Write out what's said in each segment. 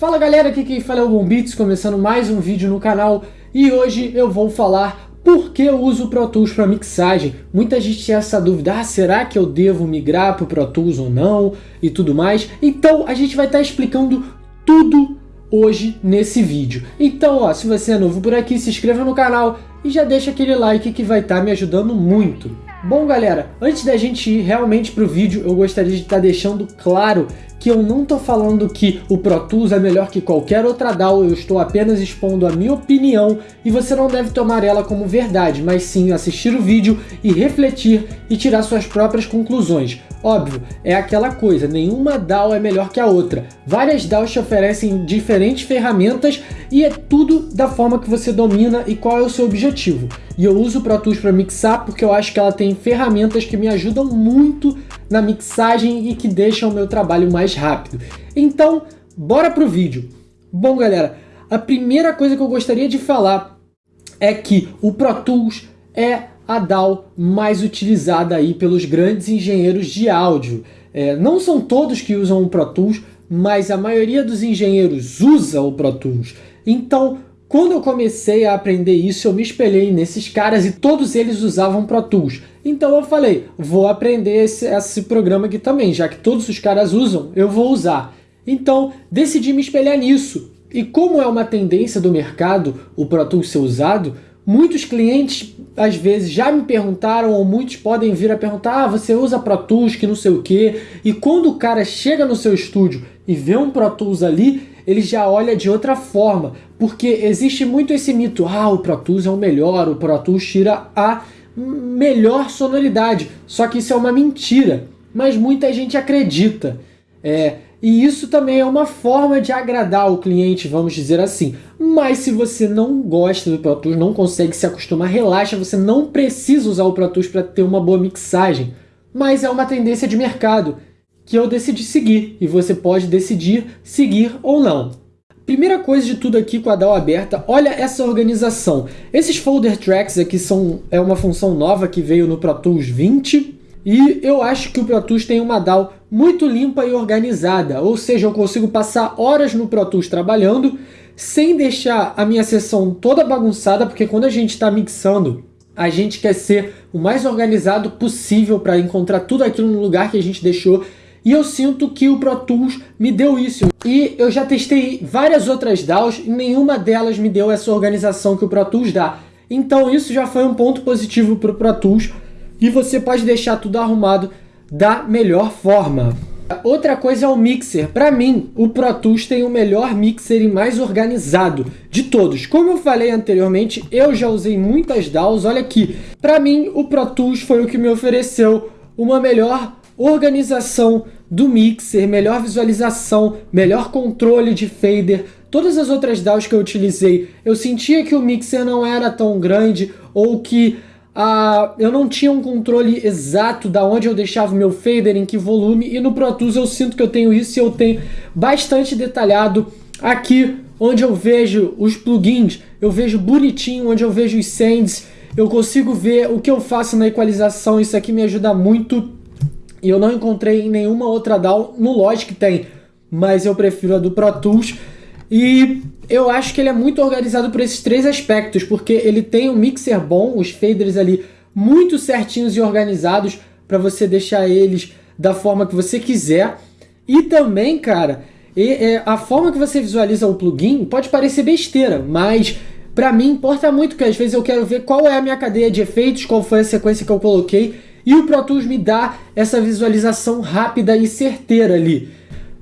Fala galera, aqui quem fala é o Bombits, começando mais um vídeo no canal e hoje eu vou falar por que eu uso o Pro Tools para mixagem. Muita gente tinha essa dúvida, ah, será que eu devo migrar para o Pro Tools ou não e tudo mais. Então a gente vai estar tá explicando tudo hoje nesse vídeo. Então, ó, se você é novo por aqui, se inscreva no canal e já deixa aquele like que vai estar tá me ajudando muito. Bom galera, antes da gente ir realmente para o vídeo, eu gostaria de estar tá deixando claro que eu não estou falando que o Pro Tools é melhor que qualquer outra DAW, eu estou apenas expondo a minha opinião e você não deve tomar ela como verdade, mas sim assistir o vídeo e refletir e tirar suas próprias conclusões. Óbvio, é aquela coisa, nenhuma DAW é melhor que a outra. Várias DAWs te oferecem diferentes ferramentas e é tudo da forma que você domina e qual é o seu objetivo. E eu uso o Pro Tools para mixar porque eu acho que ela tem ferramentas que me ajudam muito na mixagem e que deixam o meu trabalho mais rápido. Então, bora pro vídeo. Bom, galera, a primeira coisa que eu gostaria de falar é que o Pro Tools é a DAW mais utilizada aí pelos grandes engenheiros de áudio. É, não são todos que usam o Pro Tools, mas a maioria dos engenheiros usa o Pro Tools. Então, quando eu comecei a aprender isso, eu me espelhei nesses caras e todos eles usavam Pro Tools. Então eu falei, vou aprender esse, esse programa aqui também, já que todos os caras usam, eu vou usar. Então, decidi me espelhar nisso. E como é uma tendência do mercado o Pro Tools ser usado, Muitos clientes, às vezes, já me perguntaram, ou muitos podem vir a perguntar, ah, você usa Pro Tools, que não sei o quê. E quando o cara chega no seu estúdio e vê um Pro Tools ali, ele já olha de outra forma. Porque existe muito esse mito, ah, o Pro Tools é o melhor, o Pro Tools tira a melhor sonoridade. Só que isso é uma mentira. Mas muita gente acredita. É, e isso também é uma forma de agradar o cliente, vamos dizer assim. Mas se você não gosta do Pro Tools, não consegue se acostumar, relaxa, você não precisa usar o Pro Tools para ter uma boa mixagem. Mas é uma tendência de mercado que eu decidi seguir e você pode decidir seguir ou não. Primeira coisa de tudo aqui com a DAW aberta, olha essa organização. Esses folder tracks aqui são é uma função nova que veio no Pro Tools 20 e eu acho que o Pro Tools tem uma DAW muito limpa e organizada, ou seja, eu consigo passar horas no Pro Tools trabalhando sem deixar a minha sessão toda bagunçada, porque quando a gente está mixando, a gente quer ser o mais organizado possível para encontrar tudo aquilo no lugar que a gente deixou. E eu sinto que o Pro Tools me deu isso. E eu já testei várias outras DAWs e nenhuma delas me deu essa organização que o Pro Tools dá. Então isso já foi um ponto positivo para o Pro Tools e você pode deixar tudo arrumado da melhor forma. Outra coisa é o mixer. Para mim, o Pro Tools tem o melhor mixer e mais organizado de todos. Como eu falei anteriormente, eu já usei muitas DAWs. Olha aqui, para mim o Pro Tools foi o que me ofereceu uma melhor organização do mixer, melhor visualização, melhor controle de fader. Todas as outras DAWs que eu utilizei, eu sentia que o mixer não era tão grande ou que ah, eu não tinha um controle exato da onde eu deixava o meu fader, em que volume, e no Pro Tools eu sinto que eu tenho isso e eu tenho bastante detalhado aqui onde eu vejo os plugins, eu vejo bonitinho, onde eu vejo os sends, eu consigo ver o que eu faço na equalização, isso aqui me ajuda muito e eu não encontrei em nenhuma outra DAW, no Logic tem, mas eu prefiro a do Pro Tools e eu acho que ele é muito organizado por esses três aspectos, porque ele tem um mixer bom, os faders ali muito certinhos e organizados para você deixar eles da forma que você quiser. E também, cara, é, a forma que você visualiza o plugin pode parecer besteira, mas para mim importa muito, que às vezes eu quero ver qual é a minha cadeia de efeitos, qual foi a sequência que eu coloquei, e o Pro Tools me dá essa visualização rápida e certeira ali.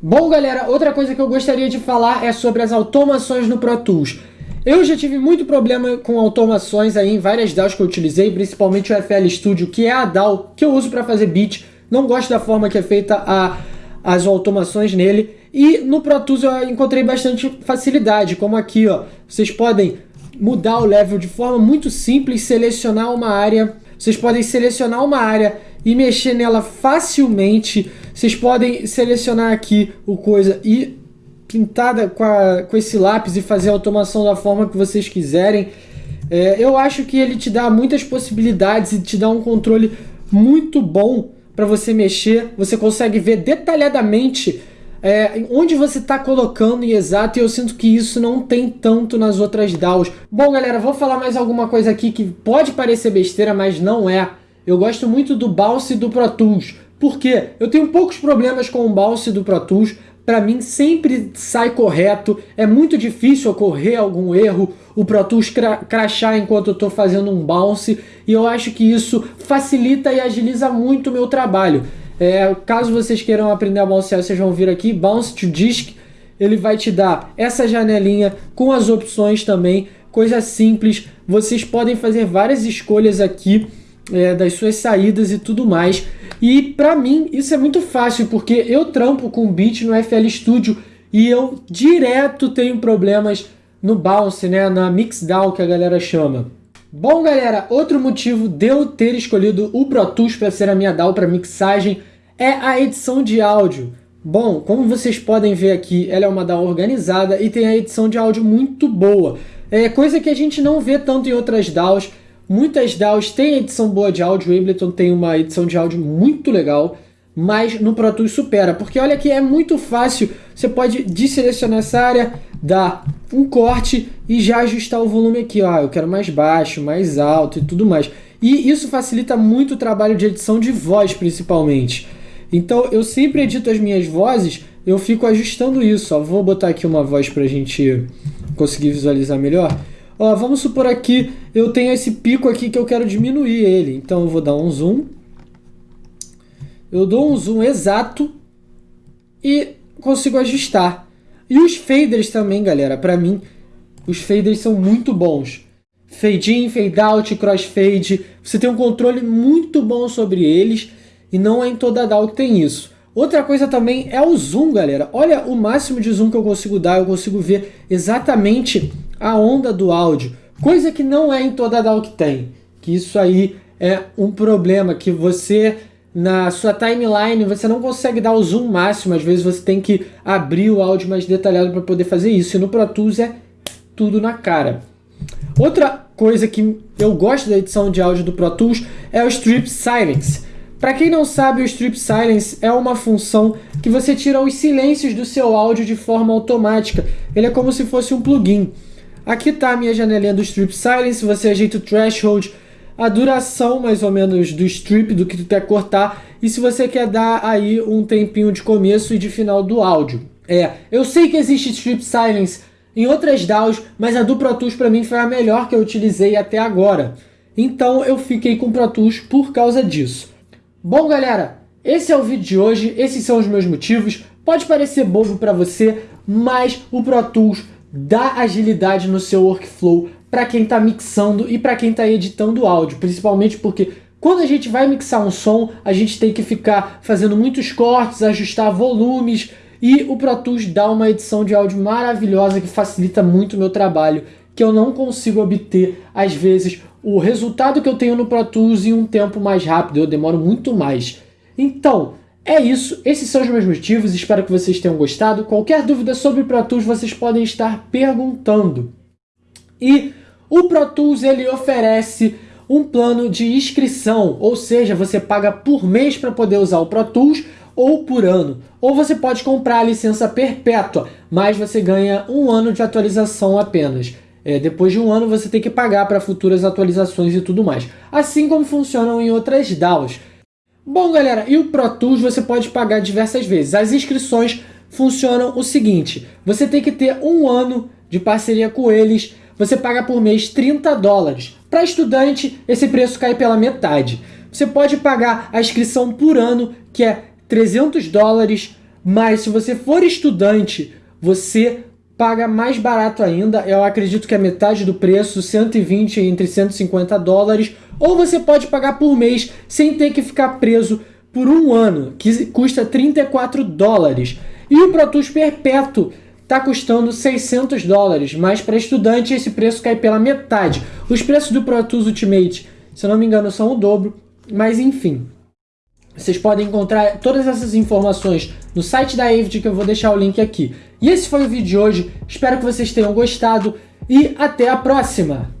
Bom, galera, outra coisa que eu gostaria de falar é sobre as automações no Pro Tools. Eu já tive muito problema com automações aí em várias DAWs que eu utilizei, principalmente o FL Studio, que é a DAW que eu uso para fazer beat. Não gosto da forma que é feita a, as automações nele. E no Pro Tools eu encontrei bastante facilidade, como aqui, ó. Vocês podem mudar o level de forma muito simples, selecionar uma área. Vocês podem selecionar uma área e mexer nela facilmente. Vocês podem selecionar aqui o coisa e pintada com, a, com esse lápis e fazer a automação da forma que vocês quiserem. É, eu acho que ele te dá muitas possibilidades e te dá um controle muito bom para você mexer. Você consegue ver detalhadamente é, onde você está colocando em exato, e eu sinto que isso não tem tanto nas outras DAOs. Bom, galera, vou falar mais alguma coisa aqui que pode parecer besteira, mas não é. Eu gosto muito do Bounce e do Pro Tools. Por quê? Eu tenho poucos problemas com o Bounce do Pro Tools, para mim sempre sai correto, é muito difícil ocorrer algum erro, o Pro Tools cra crachar enquanto eu estou fazendo um bounce, e eu acho que isso facilita e agiliza muito o meu trabalho. É, caso vocês queiram aprender a bouncear, vocês vão vir aqui, Bounce to Disk, ele vai te dar essa janelinha com as opções também, coisa simples, vocês podem fazer várias escolhas aqui, é, das suas saídas e tudo mais. E para mim isso é muito fácil, porque eu trampo com beat no FL Studio e eu direto tenho problemas no bounce, né, na mixdown que a galera chama. Bom, galera, outro motivo de eu ter escolhido o Pro Tools para ser a minha DAW para mixagem é a edição de áudio. Bom, como vocês podem ver aqui, ela é uma DAW organizada e tem a edição de áudio muito boa. É coisa que a gente não vê tanto em outras DAWs, Muitas DAWs têm edição boa de áudio, o Ableton tem uma edição de áudio muito legal, mas no Pro Tools supera, porque olha que é muito fácil, você pode desselecionar essa área, dar um corte e já ajustar o volume aqui, ó, eu quero mais baixo, mais alto e tudo mais. E isso facilita muito o trabalho de edição de voz, principalmente. Então eu sempre edito as minhas vozes, eu fico ajustando isso, ó. Vou botar aqui uma voz para a gente conseguir visualizar melhor. Ó, vamos supor aqui, eu tenho esse pico aqui que eu quero diminuir ele. Então eu vou dar um zoom. Eu dou um zoom exato e consigo ajustar. E os faders também, galera, para mim, os faders são muito bons. Fade in, fade out, crossfade, você tem um controle muito bom sobre eles e não é em toda a DAW que tem isso. Outra coisa também é o zoom, galera. Olha o máximo de zoom que eu consigo dar, eu consigo ver exatamente a onda do áudio, coisa que não é em toda DAW que tem. Que isso aí é um problema que você na sua timeline você não consegue dar o zoom máximo, às vezes você tem que abrir o áudio mais detalhado para poder fazer isso. E no Pro Tools é tudo na cara. Outra coisa que eu gosto da edição de áudio do Pro Tools é o Strip Silence. Para quem não sabe, o Strip Silence é uma função que você tira os silêncios do seu áudio de forma automática. Ele é como se fosse um plugin. Aqui está a minha janelinha do Strip Silence, você ajeita o threshold, a duração mais ou menos do strip, do que tu quer cortar, e se você quer dar aí um tempinho de começo e de final do áudio. É, eu sei que existe Strip Silence em outras DAWs, mas a do Pro Tools para mim foi a melhor que eu utilizei até agora. Então eu fiquei com o Pro Tools por causa disso. Bom galera, esse é o vídeo de hoje, esses são os meus motivos. Pode parecer bobo para você, mas o Pro Tools dá agilidade no seu workflow para quem está mixando e para quem está editando áudio, principalmente porque quando a gente vai mixar um som, a gente tem que ficar fazendo muitos cortes, ajustar volumes, e o Pro Tools dá uma edição de áudio maravilhosa que facilita muito o meu trabalho, que eu não consigo obter, às vezes, o resultado que eu tenho no Pro Tools em um tempo mais rápido, eu demoro muito mais. Então, é isso, esses são os meus motivos, espero que vocês tenham gostado. Qualquer dúvida sobre o Pro Tools vocês podem estar perguntando. E o Pro Tools ele oferece um plano de inscrição, ou seja, você paga por mês para poder usar o Pro Tools ou por ano. Ou você pode comprar a licença perpétua, mas você ganha um ano de atualização apenas. É, depois de um ano você tem que pagar para futuras atualizações e tudo mais. Assim como funcionam em outras DAOs. Bom, galera, e o Pro Tools você pode pagar diversas vezes. As inscrições funcionam o seguinte, você tem que ter um ano de parceria com eles, você paga por mês 30 dólares. Para estudante, esse preço cai pela metade. Você pode pagar a inscrição por ano, que é 300 dólares, mas se você for estudante, você paga mais barato ainda, eu acredito que é metade do preço, 120 entre 150 dólares, ou você pode pagar por mês sem ter que ficar preso por um ano, que custa 34 dólares. E o Pro Tools Perpétuo está custando 600 dólares, mas para estudante esse preço cai pela metade. Os preços do Pro Tools Ultimate, se não me engano, são o dobro, mas enfim. Vocês podem encontrar todas essas informações no site da Avid, que eu vou deixar o link aqui. E esse foi o vídeo de hoje, espero que vocês tenham gostado e até a próxima!